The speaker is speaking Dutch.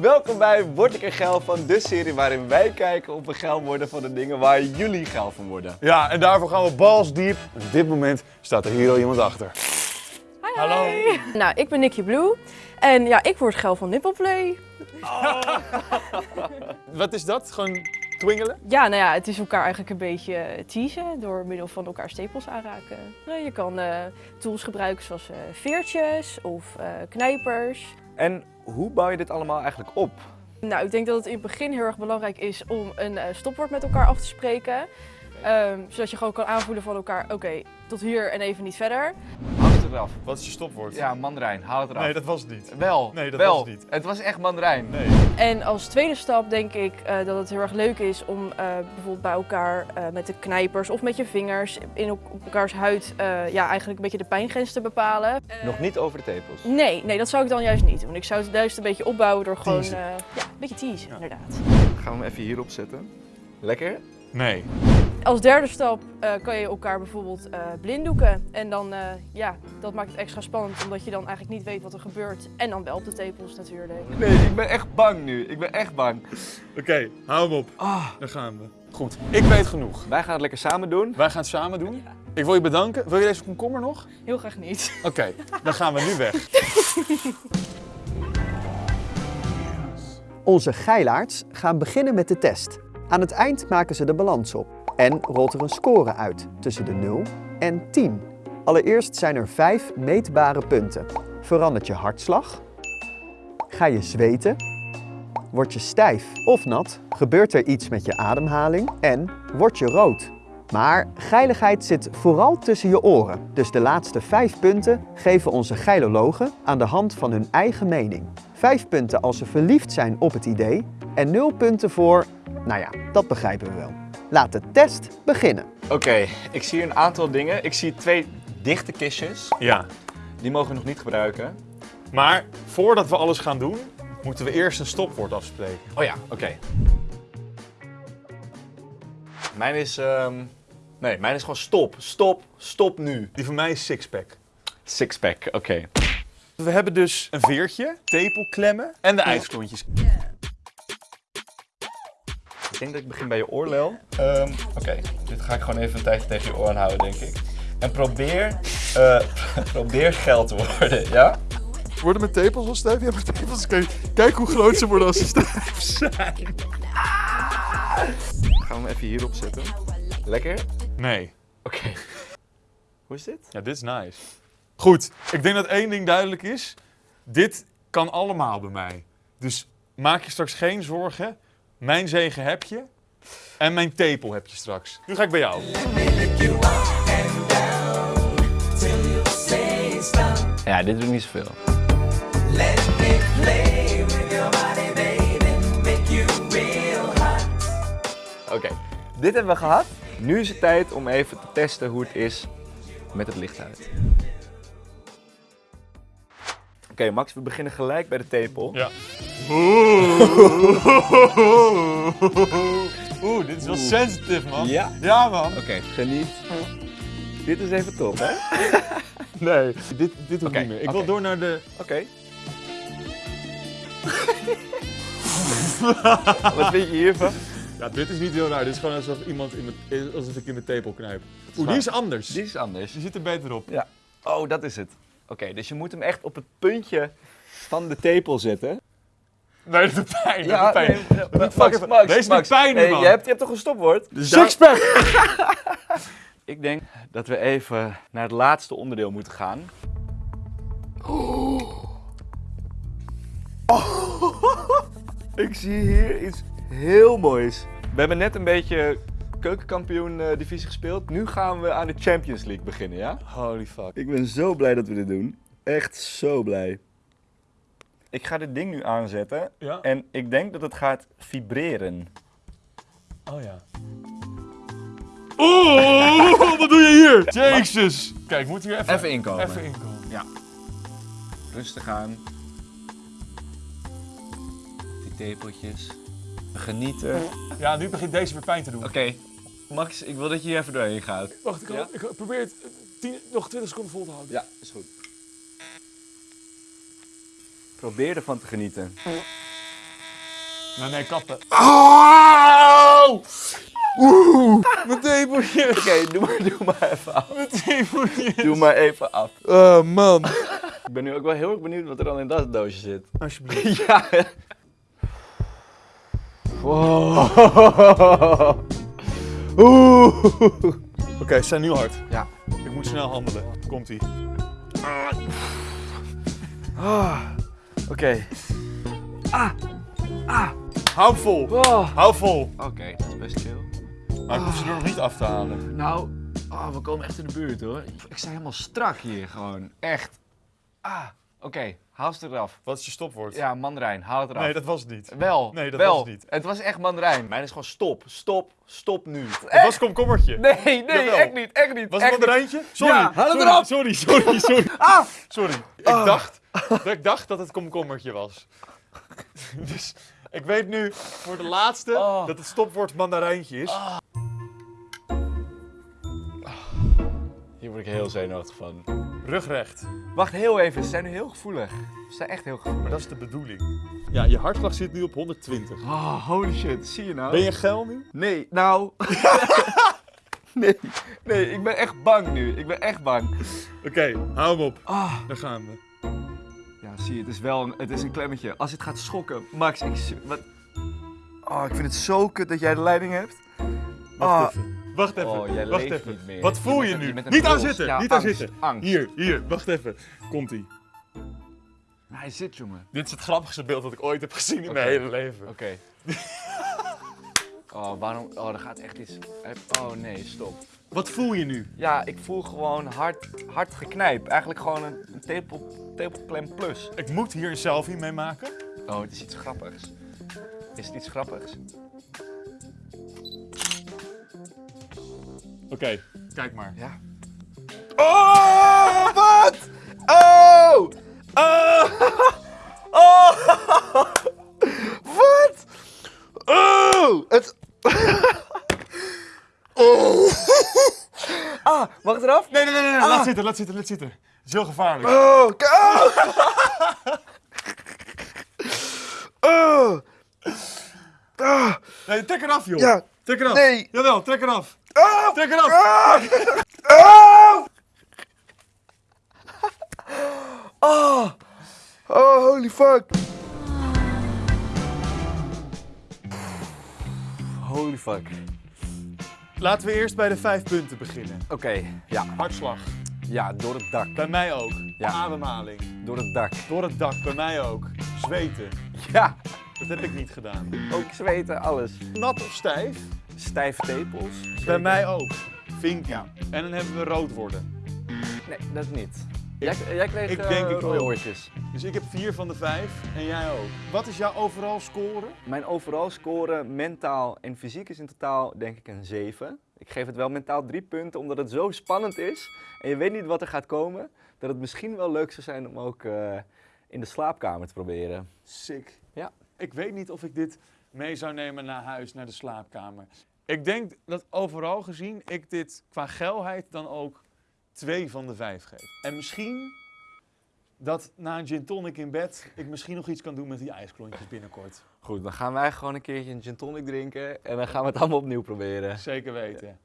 Welkom bij Word ik er geil van, de serie waarin wij kijken of we geil worden van de dingen waar jullie geil van worden. Ja, en daarvoor gaan we balls diep. En op dit moment staat er hier al iemand achter. Hi, Hallo. hi. Nou, ik ben Nicky Blue. En ja, ik word geil van nippelplay. Wat is dat? Gewoon twingelen? Ja, nou ja, het is elkaar eigenlijk een beetje eh, teasen door middel van elkaar stapels aanraken. Nou, je kan eh, tools gebruiken zoals eh, veertjes of eh, knijpers. En hoe bouw je dit allemaal eigenlijk op? Nou, ik denk dat het in het begin heel erg belangrijk is om een eh, stopwoord met elkaar af te spreken. Ehm, zodat je gewoon kan aanvoelen van elkaar, oké, tot hier en even niet verder. Haal het eraf. Wat is je stopwoord? Ja, mandarijn, haal het eraf. Nee, dat was het niet. Wel, Nee, dat wel. was het niet. Het was echt mandarijn. Nee. En als tweede stap denk ik eh, dat het heel erg leuk is om eh, bijvoorbeeld bij elkaar eh, met de knijpers of met je vingers in op elkaars huid eh, ja, eigenlijk een beetje de pijngrens te bepalen. Nog niet over de tepels. Nee, nee, dat zou ik dan juist niet doen. Ik zou het juist een beetje opbouwen door gewoon eh, ja, een beetje teasen, Ja. inderdaad. Gaan we hem even hierop zetten. Lekker? Nee. Als derde stap eh, kan je elkaar bijvoorbeeld eh, blinddoeken. En dan, eh, ja, dat maakt het extra spannend omdat je dan eigenlijk niet weet wat er gebeurt. En dan wel op de tepels natuurlijk. Nee, ik ben echt bang nu. Ik ben echt bang. Oké, hou hem op. Ah, Daar gaan we. Goed, ik weet genoeg. wij gaan het lekker samen doen. Wij gaan het samen doen. Ik wil je bedanken. Wil je deze komkommer nog? Heel graag niet. Oké, dan gaan we nu weg. Onze geilaards gaan beginnen met de test. Aan het eind maken ze de balans op en rolt er een score uit tussen de 0 en 10. Allereerst zijn er 5 meetbare punten. Verandert je hartslag? Ga je zweten? Word je stijf of nat? Gebeurt er iets met je ademhaling? En word je rood? Maar geiligheid zit vooral tussen je oren. Dus de laatste 5 punten geven onze geilologen aan de hand van hun eigen mening. 5 punten als ze verliefd zijn op het idee en 0 punten voor, nou ja, dat begrijpen we wel. Laat de test beginnen. Oké, ik zie een aantal dingen. Ik zie twee dichte kistjes. Ja. Die mogen we nog niet gebruiken. Maar voordat we alles gaan doen, moeten we eerst een stopwoord afspreken. Oh ja, oké. Mijn is... ehm, Nee, mijn is gewoon stop. Stop. Stop nu. Die van mij is sixpack. Sixpack, oké. We hebben dus een veertje, tepelklemmen en de ijsklontjes. Ik denk dat ik begin bij je oorlel. Ehm, oké, dit ga ik gewoon even een tijdje tegen je oor aanhouden, denk ik. En probeer... eh, probeer geld te worden, ja? Worden mijn tepels al stijf? Ja, mijn tepels. Kijk, kijk hoe groot ze worden als ze stijf zijn. Gaan we hem even hierop zetten. Lekker? Nee. Oké. Hoe is dit? Ja, dit is nice. Goed, ik denk dat één ding duidelijk is. Dit kan allemaal bij mij. Dus maak je straks geen zorgen. Mijn zegen heb je. En mijn tepel heb je straks. Nu ga ik bij jou. Ja, dit doet niet zoveel. Oké, dit hebben we gehad. Nu is het tijd om even te testen hoe het is met het licht uit. Oké, Max, we beginnen gelijk bij de tepel. Ja. Oeh, dit is wel sensitive, man. Ja. Ja, man. Oké, geniet. Dit is even top, hè? Nee, dit, dit hoeft niet meer. Ik wil door naar de... Oké. Wat vind je hiervan? Ja, dit is niet heel raar. Dit is gewoon alsof, iemand in mijn, alsof ik in mijn tepel knijp. Oeh, die is anders. Dit is anders. Die zit er beter op. Ja. Oh, dat is het. Oké, dus je moet hem echt op het puntje van de tepel zetten. Nee, dat doet pijn. dat doet pijn. nee, nee, doet Max, fucking- Max, Deze doet Max. pijn Hey, man. Je hebt, je hebt toch een stopwoord? Sixpack! Ik denk dat we even naar het laatste onderdeel moeten gaan. Ik zie hier iets heel moois. We hebben net een beetje keukenkampioen eh, divisie gespeeld. Nu gaan we aan de Champions League beginnen, ja? Holy fuck. Ik ben zo blij dat we dit doen. Echt zo blij. Ik ga dit ding nu aanzetten Ja? en ik denk dat het gaat vibreren. Oh ja. Oeh, wat doe je hier? Jezus. Kijk, moet hier even... Even inkomen. Even inkomen. Rustig aan. Die tepeltjes. Genieten. Ja, nu begint deze weer pijn te doen. Oké, Max, ik wil dat je hier even doorheen gaat. Wacht, ik, Ja? ik probeer het eh, tien, nog 20 seconden vol te houden. Ja, is goed. Probeer ervan te genieten. Nou nee, kappen. Oh! Oeh! Mijn tepeltjes! Oké, doe, maar, doe maar even af. Mijn tepeltjes! Doe maar even af. Oh man. Ik ben nu ook wel heel erg benieuwd wat er dan in dat doosje zit. Alsjeblieft. Ja. Wow. Oeh. Oké, ze zijn nu hard. Ja. Ik moet snel handelen. Komt-ie. Ah. Oké. Hou vol. Oh. Hou vol. Oké, dat is best chill. Maar ik hoef ze er nog niet af te halen. Nou, oh, we komen echt in de buurt hoor. Ik sta helemaal strak hier gewoon. Echt. Ah, oké. Haal ze eraf. Wat is je stopwoord? Ja, mandarijn. Haal het eraf. Nee, dat was het niet. Wel. Nee, dat wel. was het niet. Het was echt mandarijn. Mijn is gewoon stop. Stop. Stop nu. Het was komkommertje. Nee, nee, Jawel. echt niet. Echt niet. Was het mandarijntje? Sorry. Ja, haal het sorry, erop. Sorry, sorry, sorry. Ah. Sorry. Ik, dacht, dat ik dacht dat het komkommertje was. dus ik weet nu voor de laatste Oh. dat het stopwoord mandarijntje is. Hier word ik heel zenuwachtig van. Rugrecht. Wacht heel even. Ze zijn nu heel gevoelig. Ze zijn echt heel gevoelig. Maar dat is de bedoeling. Ja, je hartslag zit nu op 120. Oh, holy shit. Zie je nou? Ben je geil nu? Nee, nou. nee, nee, ik ben echt bang nu. Ik ben echt bang. Oké, hou hem op. Ah. Daar gaan we. Ja, zie je, het is wel een, het is een klemmetje. Als het gaat schokken, Max, ik... Wat? Oh, ik vind het zo kut dat jij de leiding hebt. Wacht Ah. even. Wacht even. Oh, jij wacht leeft even. niet meer. Wat voel je nu? niet aan zitten. Ja, niet aan zitten. angst. Hier, hier. Wacht even. Komt-ie. Hij zit, jongen. Dit is het grappigste beeld dat ik ooit heb gezien in mijn hele leven. Oké. oh, waarom? Oh, er gaat echt iets... Oh, nee, stop. Wat voel je nu? Ja, ik voel gewoon hard, hard geknijp. Eigenlijk gewoon een, een tepel, tepelklem plus. Ik moet hier een selfie mee maken. Oh, het is iets grappigs. Is het iets grappigs? Oké, kijk maar. Ja. Oh, wat? Oh! Oh! Oh! Wat? Oh! Het... Oh! Ah, mag het eraf? Nee, nee, nee, nee. Ah. Laat zitten, laat zitten, laat zitten. Het is heel gevaarlijk. Oh! k- Oh! Oh! Nee, trek eraf, joh. Ja. Trek eraf. Nee. Jawel, trek eraf. Oh! Trek eraf. Oh! Oh! Oh, holy fuck. Holy fuck. Laten we eerst bij de vijf punten beginnen. Oké, ja. Hartslag. Ja, door het dak. Bij mij ook. Ja. Ademhaling. Door het dak. Door het dak. Bij mij ook. Zweten. Ja, Dat heb ik niet gedaan. ook zweten, alles. Nat of stijf? Stijve tepels. Bij mij ook. Vinkie. En dan hebben we rood worden. Nee, dat niet. Jij, jij kreeg ik eh, denk ik rode ook. oortjes. Dus ik heb vier van de vijf en jij ook. Wat is jouw overal score? Mijn overal score mentaal en fysiek is in totaal denk ik een 7. Ik geef het wel mentaal drie punten omdat het zo spannend is en je weet niet wat er gaat komen. Dat het misschien wel leuk zou zijn om ook eh, in de slaapkamer te proberen. Sick. Ja. Ik weet niet of ik dit mee zou nemen naar huis, naar de slaapkamer. Ik denk dat overal gezien ik dit qua geilheid dan ook twee van de vijf geef. En misschien dat na een gin tonic in bed ik misschien nog iets kan doen met die ijsklontjes binnenkort. Goed, dan gaan wij gewoon een keertje een gin tonic drinken en dan gaan we het allemaal opnieuw proberen. Zeker weten.